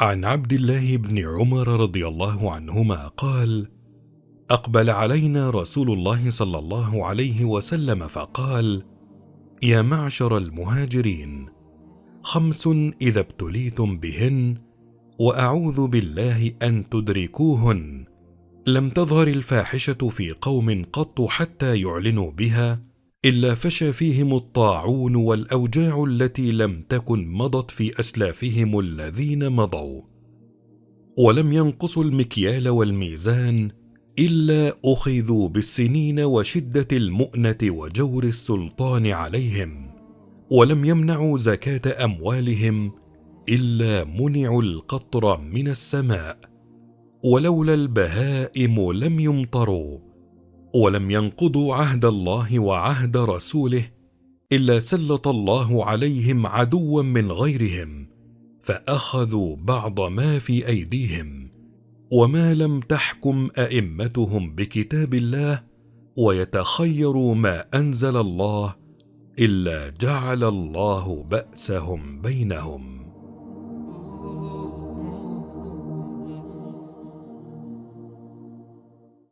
عن عبد الله بن عمر رضي الله عنهما قال أقبل علينا رسول الله صلى الله عليه وسلم فقال يا معشر المهاجرين خمس إذا ابتليتم بهن وأعوذ بالله أن تدركوهن. لم تظهر الفاحشة في قوم قط حتى يعلنوا بها إلا فشى فيهم الطاعون والأوجاع التي لم تكن مضت في أسلافهم الذين مضوا. ولم ينقصوا المكيال والميزان إلا أخذوا بالسنين وشدة المؤنة وجور السلطان عليهم. ولم يمنعوا زكاة أموالهم إلا منعوا القطر من السماء. ولولا البهائم لم يمطروا. ولم ينقضوا عهد الله وعهد رسوله إلا سلط الله عليهم عدوا من غيرهم فأخذوا بعض ما في أيديهم وما لم تحكم أئمتهم بكتاب الله ويتخيروا ما أنزل الله إلا جعل الله بأسهم بينهم.